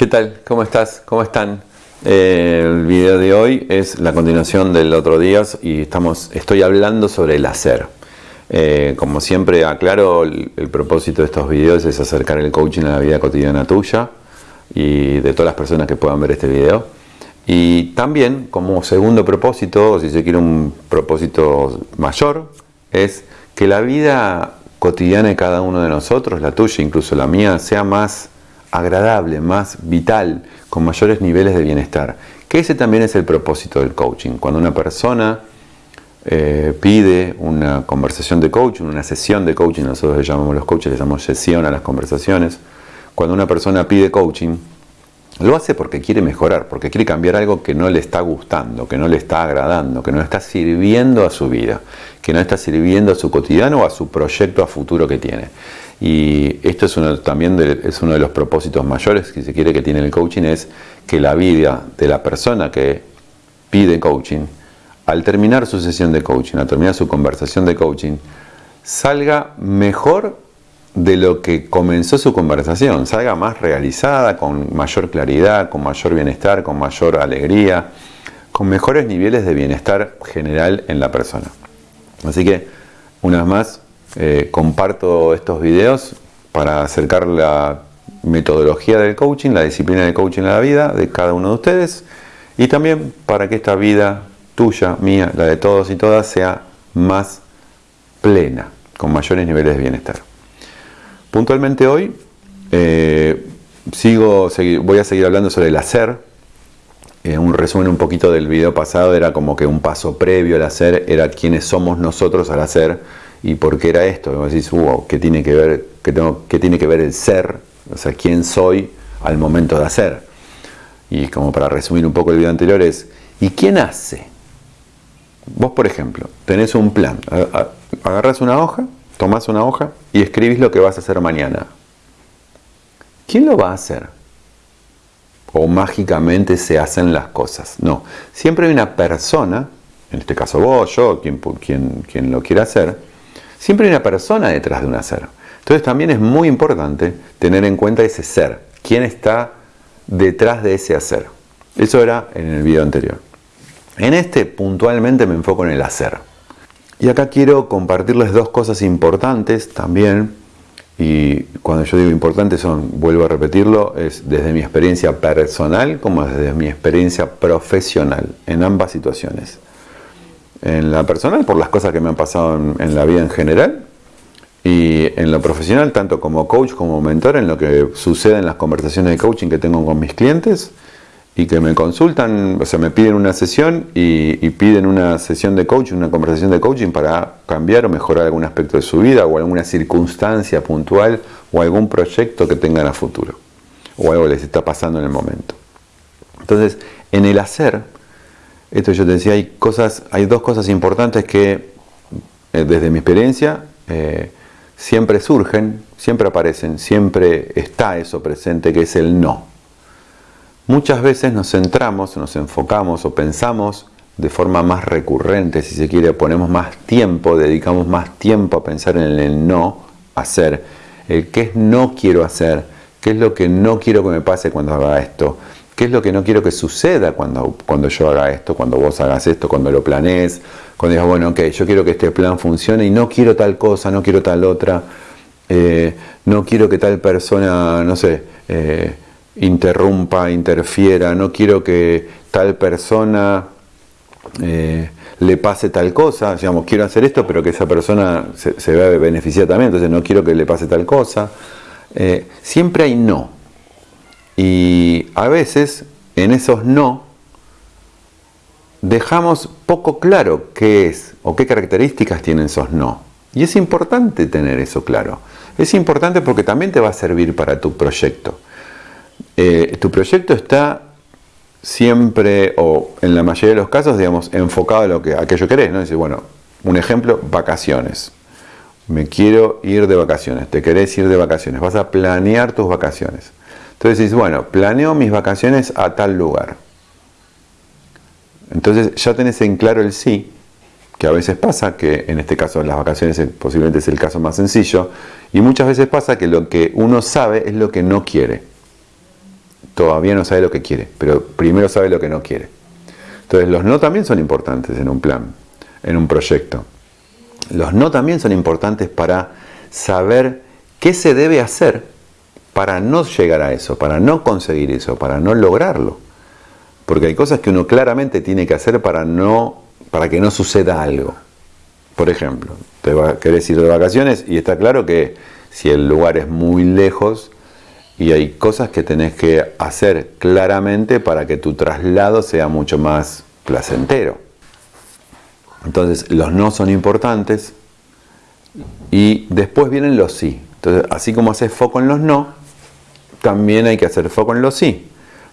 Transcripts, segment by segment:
¿Qué tal? ¿Cómo estás? ¿Cómo están? Eh, el video de hoy es la continuación del otro día y estamos, estoy hablando sobre el hacer. Eh, como siempre aclaro, el, propósito de estos videos es acercar el coaching a la vida cotidiana tuya y de todas las personas que puedan ver este video. Y también como segundo propósito, o si se quiere un propósito mayor, es que la vida cotidiana de cada uno de nosotros, la tuya, incluso la mía, sea más agradable, más vital, con mayores niveles de bienestar. Que ese también es el propósito del coaching. Cuando una persona eh, pide una conversación de coaching, una sesión de coaching, nosotros le llamamos los coaches, le llamamos sesión a las conversaciones. Cuando una persona pide coaching, lo hace porque quiere mejorar, porque quiere cambiar algo que no le está gustando, que no le está agradando, que no está sirviendo a su vida, que no está sirviendo a su cotidiano o a su proyecto a futuro que tiene. Y esto es uno, también de, es uno de los propósitos mayores que se quiere que tiene el coaching, es que la vida de la persona que pide coaching, al terminar su sesión de coaching, al terminar su conversación de coaching, salga mejor de lo que comenzó su conversación, salga más realizada, con mayor claridad, con mayor bienestar, con mayor alegría, con mejores niveles de bienestar general en la persona. Así que, una vez más, eh, comparto estos videos para acercar la metodología del coaching, la disciplina del coaching a la vida de cada uno de ustedes y también para que esta vida tuya, mía, la de todos y todas sea más plena, con mayores niveles de bienestar. Puntualmente hoy eh, sigo, voy a seguir hablando sobre el hacer. Eh, un resumen un poquito del video pasado era como que un paso previo al hacer era quiénes somos nosotros al hacer ¿Y por qué era esto? Y decís, wow, ¿qué tiene que ver, qué tengo, qué tiene que ver el ser? O sea, ¿quién soy al momento de hacer? Y como para resumir un poco el video anterior es, ¿y quién hace? Vos, por ejemplo, tenés un plan. Agarras una hoja, tomás una hoja y escribís lo que vas a hacer mañana. ¿Quién lo va a hacer? O mágicamente se hacen las cosas. No, siempre hay una persona, en este caso vos, yo, quien, quien, quien lo quiera hacer, Siempre hay una persona detrás de un hacer. Entonces también es muy importante tener en cuenta ese ser, quién está detrás de ese hacer. Eso era en el video anterior. En este puntualmente me enfoco en el hacer. Y acá quiero compartirles dos cosas importantes también. Y cuando yo digo importantes son, vuelvo a repetirlo, es desde mi experiencia personal como desde mi experiencia profesional en ambas situaciones en la personal por las cosas que me han pasado en, la vida en general y en lo profesional, tanto como coach como mentor, en lo que sucede en las conversaciones de coaching que tengo con mis clientes y que me consultan, o sea, me piden una sesión y, piden una sesión de coaching, una conversación de coaching para cambiar o mejorar algún aspecto de su vida o alguna circunstancia puntual o algún proyecto que tengan a futuro o algo les está pasando en el momento. Entonces, en el hacer, esto yo te decía, hay, cosas, hay dos cosas importantes que eh, desde mi experiencia eh, siempre surgen, siempre aparecen, siempre está eso presente que es el no. Muchas veces nos centramos, nos enfocamos o pensamos de forma más recurrente, si se quiere, ponemos más tiempo, dedicamos más tiempo a pensar en el no hacer, el qué es no quiero hacer, qué es lo que no quiero que me pase cuando haga esto, ¿Qué es lo que no quiero que suceda cuando, cuando yo haga esto, cuando vos hagas esto, cuando lo planees? Cuando digas, bueno, ok, yo quiero que este plan funcione y no quiero tal cosa, no quiero tal otra, eh, no quiero que tal persona, no sé, eh, interrumpa, interfiera, no quiero que tal persona eh, le pase tal cosa, digamos, quiero hacer esto, pero que esa persona se, se vea beneficiada también, entonces no quiero que le pase tal cosa. siempre hay no. Y a veces en esos no dejamos poco claro qué es o qué características tienen esos no. Y es importante tener eso claro. Es importante porque también te va a servir para tu proyecto. Eh, tu proyecto está siempre, o en la mayoría de los casos, digamos, enfocado a lo que aquello querés, ¿no? Dice, bueno, un ejemplo, vacaciones. Me quiero ir de vacaciones, te querés ir de vacaciones, vas a planear tus vacaciones. Entonces dices, bueno, planeo mis vacaciones a tal lugar. Entonces ya tenés en claro el sí, que a veces pasa, que en este caso las vacaciones posiblemente es el caso más sencillo, y muchas veces pasa que lo que uno sabe es lo que no quiere. todavía no sabe lo que quiere, pero primero sabe lo que no quiere. Entonces los no también son importantes en un plan, en un proyecto. Los no también son importantes para saber qué se debe hacer para no llegar a eso, para no conseguir eso, para no lograrlo. Porque hay cosas que uno claramente tiene que hacer para, no, para que no suceda algo. Por ejemplo, te querés ir de vacaciones y está claro que si el lugar es muy lejos y hay cosas que tenés que hacer claramente para que tu traslado sea mucho más placentero. Entonces los no son importantes y después vienen los sí. Entonces así como haces foco en los no, también hay que hacer foco en los sí.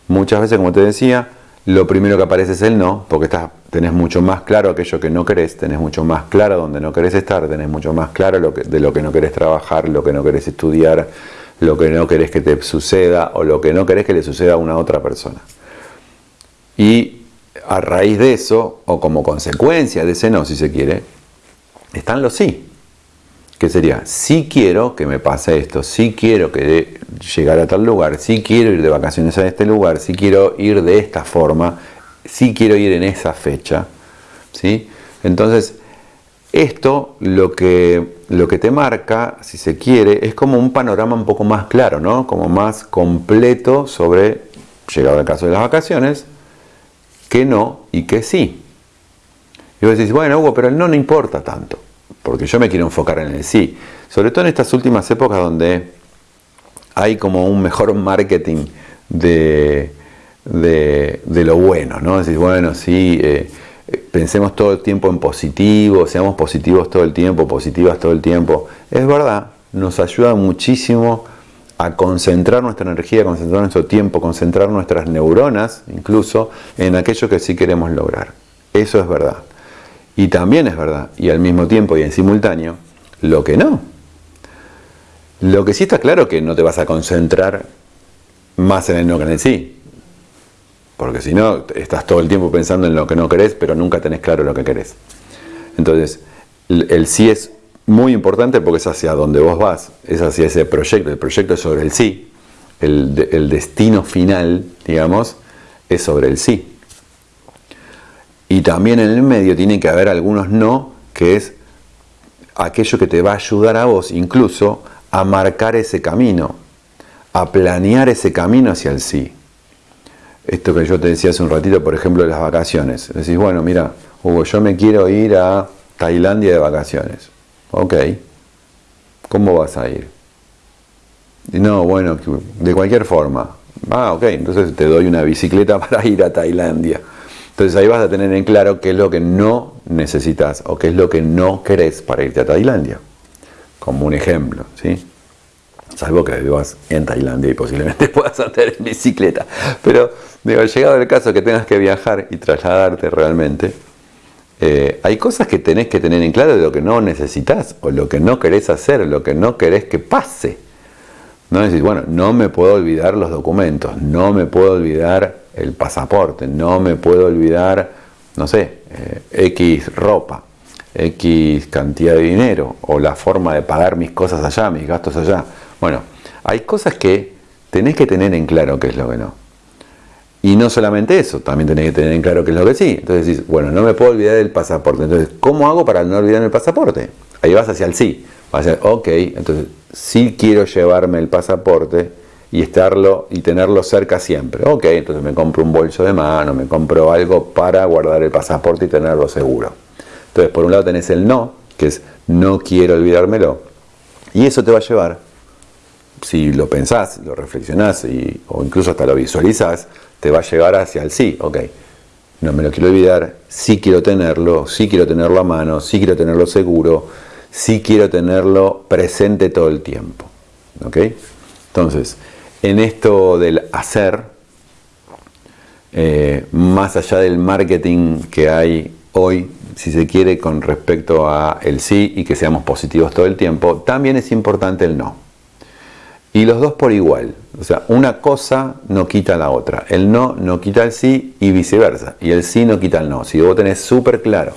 Muchas veces, como te decía, lo primero que aparece es el no, porque estás, tenés mucho más claro aquello que no querés, tenés mucho más claro dónde no querés estar, tenés mucho más claro lo de lo que no querés trabajar, lo que no querés estudiar, lo que no querés que te suceda o lo que no querés que le suceda a una otra persona. Y a raíz de eso, o como consecuencia de ese no, si se quiere, están los sí. Que sería, sí quiero que me pase esto, sí quiero que llegar a tal lugar, sí quiero ir de vacaciones a este lugar, sí quiero ir de esta forma, sí quiero ir en esa fecha. ¿sí? Entonces, esto lo que, lo que te marca, si se quiere, es como un panorama un poco más claro, ¿no? como más completo sobre, llegado el caso de las vacaciones, que no y que sí. Y vos decís, bueno, Hugo, pero el no no importa tanto porque yo me quiero enfocar en el sí. Sobre todo en estas últimas épocas donde hay como un mejor marketing de, de, lo bueno, ¿no? Decir, bueno, sí, eh, pensemos todo el tiempo en positivo, seamos positivos todo el tiempo, positivas todo el tiempo. Es verdad, nos ayuda muchísimo a concentrar nuestra energía, concentrar nuestro tiempo, concentrar nuestras neuronas, incluso, en aquello que sí queremos lograr. Eso es verdad. Y también es verdad, y al mismo tiempo y en simultáneo, lo que no. Lo que sí está claro que no te vas a concentrar más en el no que en el sí. Porque si no, estás todo el tiempo pensando en lo que no querés, pero nunca tenés claro lo que querés. Entonces, el sí es muy importante porque es hacia donde vos vas, es hacia ese proyecto. El proyecto es sobre el sí. El, el destino final, digamos, es sobre el sí. Y también en el medio tiene que haber algunos no, que es aquello que te va a ayudar a vos incluso a marcar ese camino, a planear ese camino hacia el sí. Esto que yo te decía hace un ratito, por ejemplo, de las vacaciones. Decís, bueno, mira, Hugo, yo me quiero ir a Tailandia de vacaciones. Ok, ¿cómo vas a ir? no, bueno, de cualquier forma. Ah, ok, entonces te doy una bicicleta para ir a Tailandia. Entonces ahí vas a tener en claro qué es lo que no necesitas o qué es lo que no querés para irte a Tailandia. Como un ejemplo, ¿sí? Salvo que vivas en Tailandia y posiblemente puedas andar en bicicleta. Pero, digo, llegado el caso que tengas que viajar y trasladarte realmente, eh, hay cosas que tenés que tener en claro de lo que no necesitas o lo que no querés hacer, lo que no querés que pase. No decís, bueno, no me puedo olvidar los documentos, no me puedo olvidar el pasaporte, no me puedo olvidar, no sé, eh, X ropa, X cantidad de dinero, o la forma de pagar mis cosas allá, mis gastos allá. Bueno, hay cosas que tenés que tener en claro qué es lo que no. Y no solamente eso, también tenés que tener en claro qué es lo que sí. Entonces decís, bueno, no me puedo olvidar del pasaporte. Entonces, ¿cómo hago para no olvidarme el pasaporte? Ahí vas hacia el sí. Vas a decir, ok, entonces sí quiero llevarme el pasaporte y estarlo y tenerlo cerca siempre. Ok, entonces me compro un bolso de mano, me compro algo para guardar el pasaporte y tenerlo seguro. Entonces, por un lado tenés el no, que es no quiero olvidármelo. Y eso te va a llevar, si lo pensás, lo reflexionás o incluso hasta lo visualizás, te va a llevar hacia el sí. Ok, no me lo quiero olvidar, sí quiero tenerlo, sí quiero tenerlo a mano, sí quiero tenerlo seguro, sí quiero tenerlo presente todo el tiempo. ¿Ok? Entonces, en esto del hacer, eh, más allá del marketing que hay hoy, si se quiere, con respecto a el sí y que seamos positivos todo el tiempo, también es importante el no. Y los dos por igual. O sea, una cosa no quita la otra. El no no quita el sí y viceversa. Y el sí no quita el no. Si vos tenés súper claro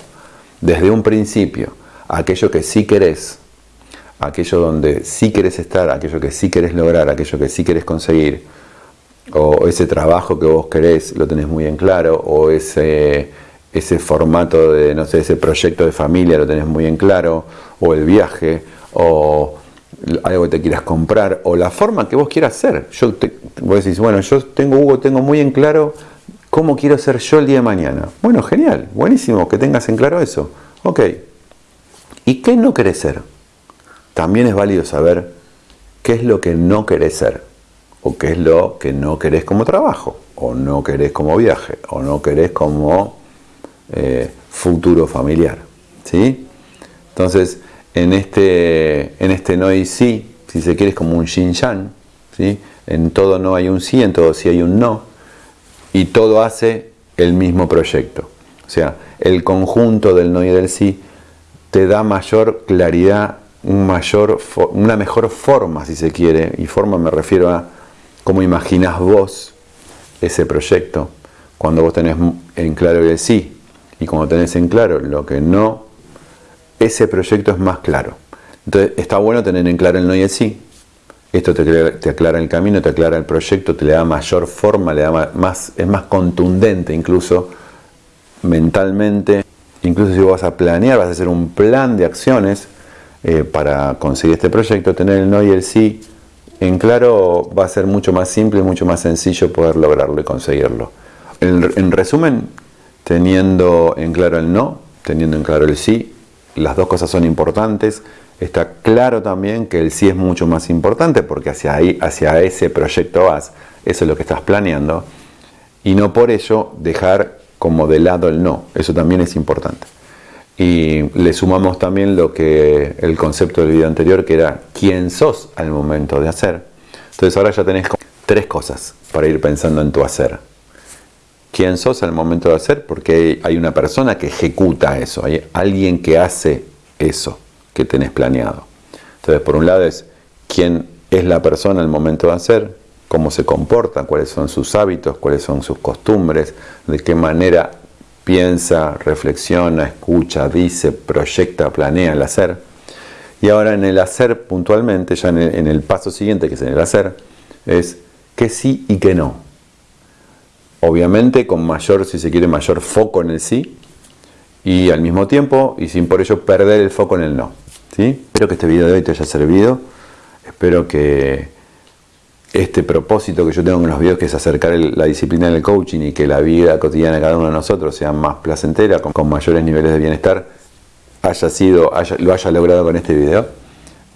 desde un principio aquello que sí querés aquello donde sí querés estar, aquello que sí querés lograr, aquello que sí querés conseguir, o ese trabajo que vos querés lo tenés muy en claro, o ese, ese formato de, no sé, ese proyecto de familia lo tenés muy en claro, o el viaje, o algo que te quieras comprar, o la forma que vos quieras ser. Yo te, vos decís, bueno, yo tengo, Hugo, tengo muy en claro cómo quiero ser yo el día de mañana. Bueno, genial, buenísimo que tengas en claro eso. Ok. ¿Y qué no querés ser? También es válido saber qué es lo que no querés ser, o qué es lo que no querés como trabajo, o no querés como viaje, o no querés como eh, futuro familiar. ¿sí? Entonces, en este, en este no y sí, si se quiere, es como un yin yang. ¿sí? En todo no hay un sí, en todo sí hay un no. Y todo hace el mismo proyecto. O sea, el conjunto del no y del sí te da mayor claridad, una mejor forma, si se quiere. Y forma me refiero a cómo imaginas vos ese proyecto. Cuando vos tenés en claro el sí y cuando tenés en claro lo que no ese proyecto es más claro. Entonces está bueno tener en claro el no y el sí. Esto te, aclara el camino, te aclara el proyecto, te le da mayor forma, le da más, es más contundente incluso mentalmente. Incluso si vas a planear, vas a hacer un plan de acciones eh, para conseguir este proyecto, tener el no y el sí en claro va a ser mucho más simple y mucho más sencillo poder lograrlo y conseguirlo. en resumen, teniendo en claro el no, teniendo en claro el sí, las dos cosas son importantes. Está claro también que el sí es mucho más importante porque hacia, ahí, hacia ese proyecto vas, eso es lo que estás planeando. Y no por ello dejar como de lado el no, eso también es importante. Y le sumamos también lo que el concepto del video anterior, que era quién sos al momento de hacer. Entonces ahora ya tenés tres cosas para ir pensando en tu hacer. Quién sos al momento de hacer, porque hay una persona que ejecuta eso, hay alguien que hace eso que tenés planeado. Entonces, por un lado es quién es la persona al momento de hacer, cómo se comporta, cuáles son sus hábitos, cuáles son sus costumbres, de qué manera piensa, reflexiona, escucha, dice, proyecta, planea el hacer. Y ahora en el hacer puntualmente, ya en el, paso siguiente que es en el hacer, es qué sí y qué no obviamente con mayor, si se quiere, mayor foco en el sí y al mismo tiempo, y sin por ello perder el foco en el no. ¿sí? Espero que este video de hoy te haya servido, espero que este propósito que yo tengo en los videos, que es acercar la disciplina del coaching y que la vida cotidiana de cada uno de nosotros sea más placentera, con, mayores niveles de bienestar, haya sido, lo haya logrado con este video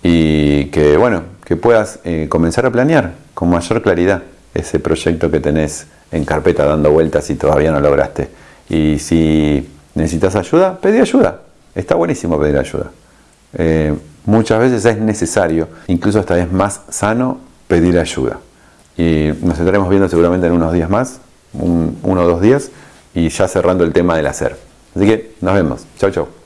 y que bueno, que puedas eh, comenzar a planear con mayor claridad ese proyecto que tenés en carpeta dando vueltas y todavía no lograste. Y si necesitas ayuda, pedí ayuda. Está buenísimo pedir ayuda. Eh, muchas veces es necesario, incluso hasta es más sano pedir ayuda. Y nos estaremos viendo seguramente en unos días más, uno o dos días, y ya cerrando el tema del hacer. Así que nos vemos. Chau, chau.